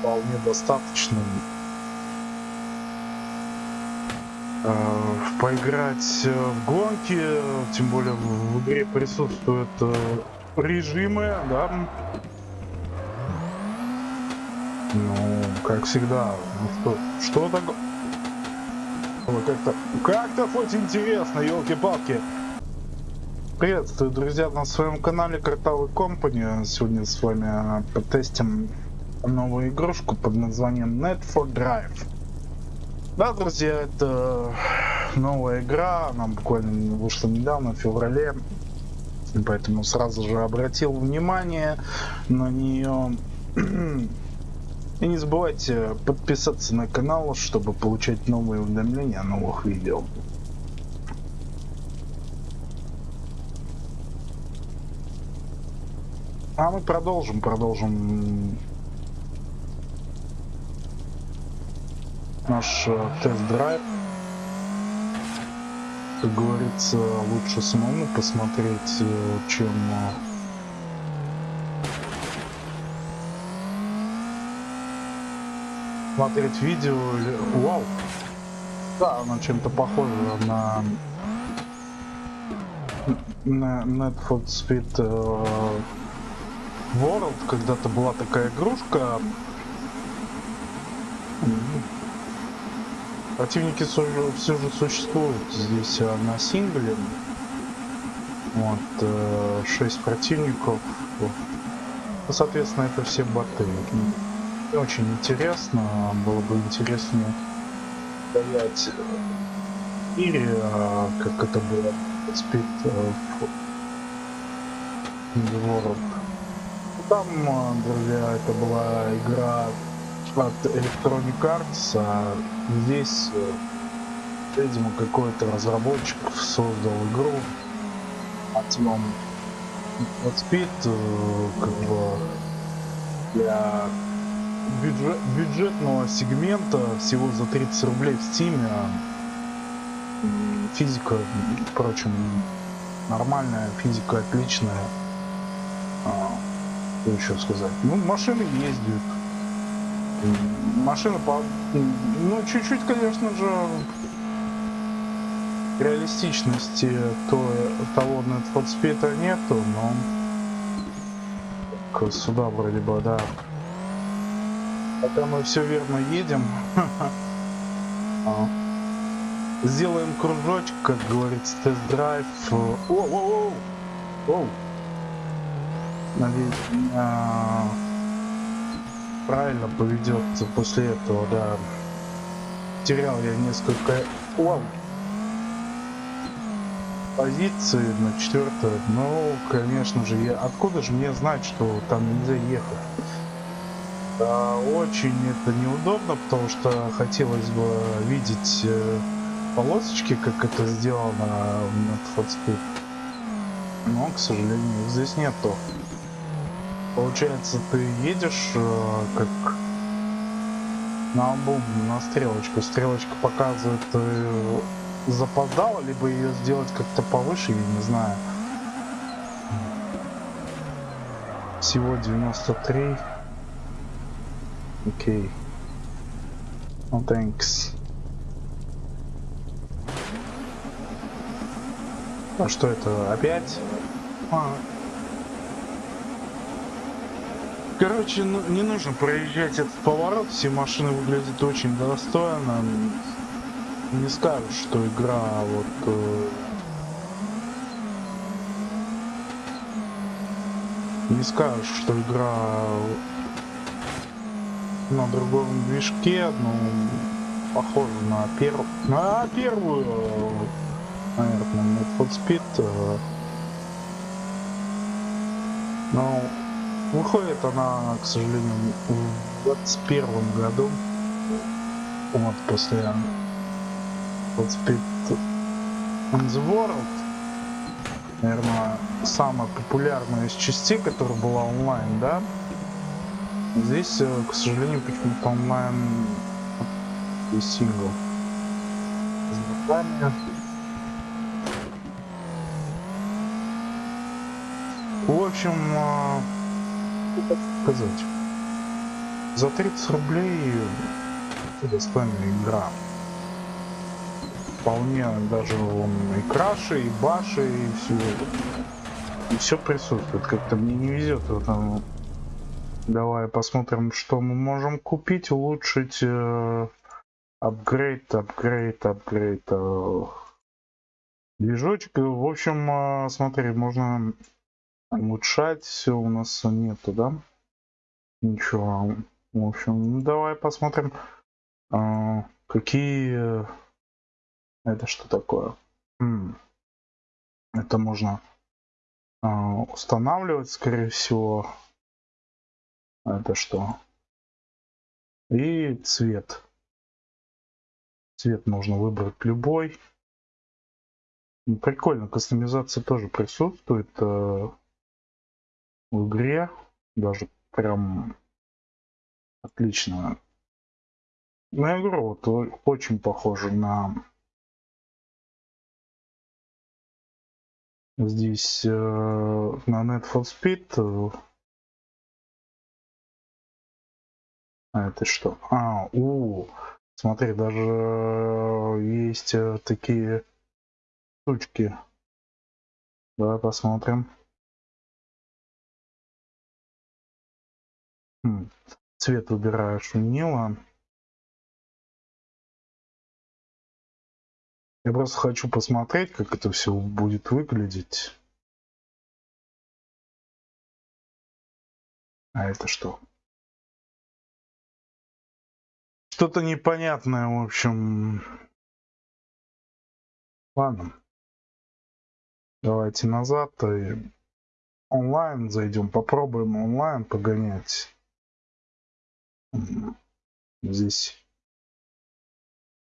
вполне достаточным э, поиграть в гонки, тем более в игре присутствуют э, режимы, да. Ну, как всегда, ну что, что такое? Как-то, как-то хоть интересно, елки-палки. Приветствую, друзья, на своем канале Картавый Company. Сегодня с вами потестим новую игрушку под названием Net for Drive. Да, друзья, это новая игра, она буквально вышла недавно, в феврале. Поэтому сразу же обратил внимание на нее. И не забывайте подписаться на канал, чтобы получать новые уведомления о новых видео. А мы продолжим, продолжим наш э, тест-драйв. Как говорится, лучше самому посмотреть, э, чем э, смотреть видео. Вау! Да, она чем-то похожа на на Net Speed World когда-то была такая игрушка. Противники все же, существуют здесь а, на сингле. Вот, 6 э, противников. Ну, соответственно, это все боты. Очень интересно. Было бы интереснее стоять в а, как это было в Speed э, World там, друзья, это была игра от Electronic Arts, а здесь, э, видимо, какой-то разработчик создал игру от вам от Speed, э, как бы для бюджет, бюджетного сегмента всего за 30 рублей в Steam. А, физика, впрочем, нормальная, физика отличная. А, что еще сказать? Ну, машины ездят. Машина по... Ну, чуть-чуть, конечно же, реалистичности то, того Net for Speed нету, но сюда вроде бы, да. Пока мы все верно едем. А. Сделаем кружочек, как говорится, тест-драйв. О, о, о, о. Надеюсь, меня правильно поведет после этого, да. Терял я несколько Вау. позиции на четвертую. Ну, конечно же, я откуда же мне знать, что там нельзя ехать? Да, очень это неудобно, потому что хотелось бы видеть э, полосочки, как это сделано на Hotspot. Но, к сожалению, их здесь нету. Получается, ты едешь э, как на бум, на стрелочку. Стрелочка показывает, э, запоздал, либо ее сделать как-то повыше, я не знаю. Всего 93. Окей. Okay. Ну, thanks. А что это? Опять? А, Короче, ну, не нужно проезжать этот поворот, все машины выглядят очень достойно. Не скажешь, что игра вот... Э... Не скажешь, что игра на другом движке, но похоже на первую... На первую, наверное, на Speed. Э... Но Выходит она, к сожалению, в 21 году. Вот после вот in the World. Наверное, самая популярная из частей, которая была онлайн, да? Здесь, э, к сожалению, почему-то онлайн и сингл. С. В общем, э, сказать. За 30 рублей достойная игра. Вполне даже он и краши, и баши, и все. И все присутствует. Как-то мне не везет в этом. Давай посмотрим, что мы можем купить, улучшить. Э, апгрейд, апгрейд, апгрейд. Э, движочек. В общем, э, смотри, можно улучшать. Все у нас нету, да? Ничего. В общем, ну, давай посмотрим, э, какие... Это что такое? Это можно э, устанавливать, скорее всего. Это что? И цвет. Цвет можно выбрать любой. Прикольно, кастомизация тоже присутствует э, в игре. Даже прям отлично. На игру вот очень похоже на здесь э, на Net for Speed. А это что? А, у, смотри, даже есть э, такие штучки. Давай посмотрим. Цвет выбираешь винила. Я просто хочу посмотреть, как это все будет выглядеть. А это что? Что-то непонятное, в общем. Ладно. Давайте назад и онлайн зайдем, попробуем онлайн погонять. Здесь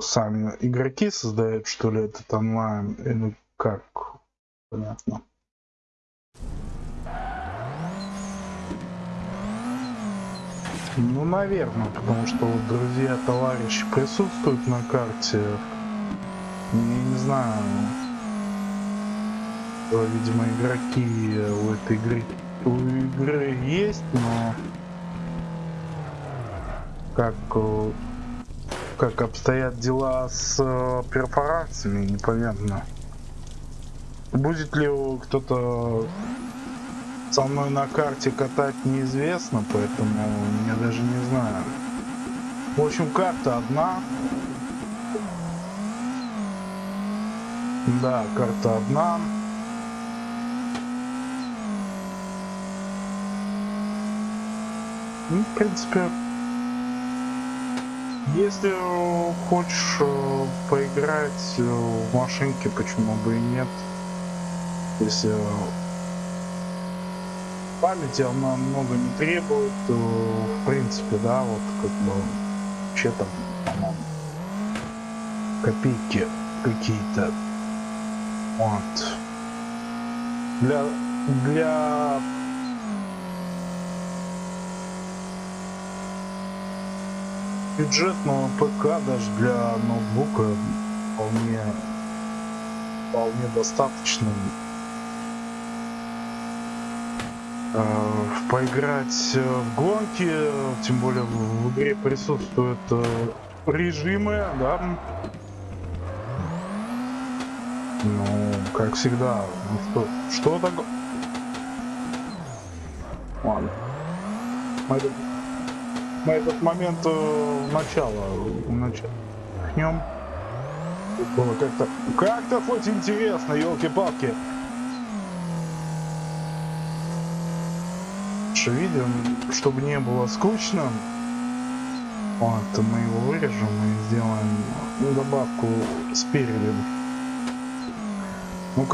сами игроки создают, что ли, этот онлайн, или как? Понятно. Ну, наверное, потому что вот друзья, товарищи присутствуют на карте. Я не знаю. Видимо, игроки у этой игры у игры есть, но как, э, как обстоят дела с э, перфорациями, непонятно. Будет ли кто-то со мной на карте катать неизвестно, поэтому я даже не знаю. В общем, карта одна. Да, карта одна. Ну, в принципе, если хочешь э, поиграть э, в машинке, почему бы и нет. Если памяти она много не требует, то, в принципе, да, вот как бы вообще там, по-моему, копейки какие-то. Вот. Для, для бюджетного ПК даже для ноутбука вполне, вполне достаточно э, поиграть в гонки, тем более в игре присутствуют э, режимы, да. Ну, как всегда, ну что, что такое? Ладно. На этот момент э, начала, начнем. Было как-то, как-то хоть интересно, елки-палки. Что видим, чтобы не было скучно. Вот, мы его вырежем и сделаем добавку спереди. Ну,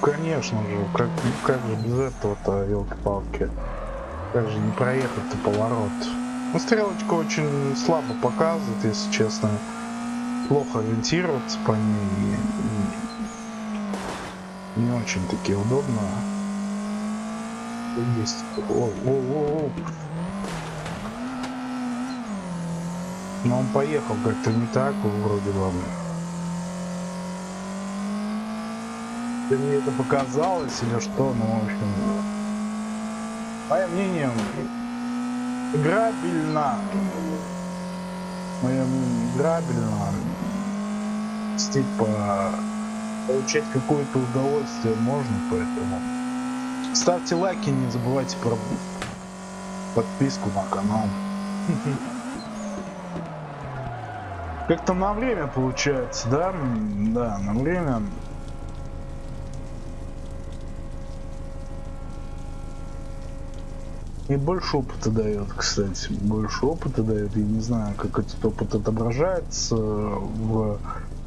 конечно же, как, как же без этого-то, елки-палки. Как же не проехать-то поворот. Ну, стрелочка очень слабо показывает, если честно. Плохо ориентироваться по ней. Не очень таки удобно. Есть. О, о, о, о. Но он поехал как-то не так, вроде бы. Или мне это показалось или что, ну, в общем... Мое мнение, играбельно. Моем играбельно. Типа получать какое-то удовольствие можно, поэтому ставьте лайки, не забывайте про подписку на канал. Как-то на время получается, да? Да, на время. И больше опыта дает, кстати. Больше опыта дает. Я не знаю, как этот опыт отображается. В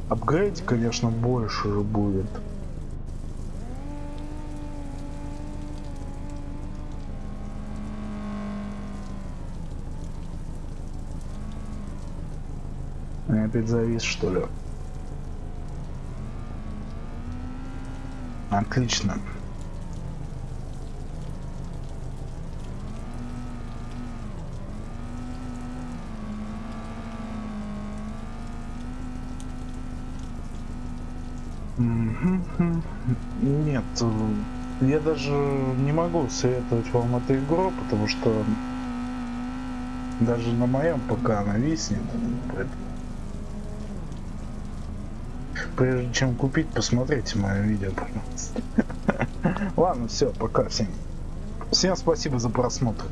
апгрейде, конечно, больше будет. Я опять завис, что ли? Отлично. Нет, я даже не могу советовать вам эту игру, потому что даже на моем ПК она виснет. Прежде чем купить, посмотрите мое видео, пожалуйста. Ладно, все, пока всем. Всем спасибо за просмотр.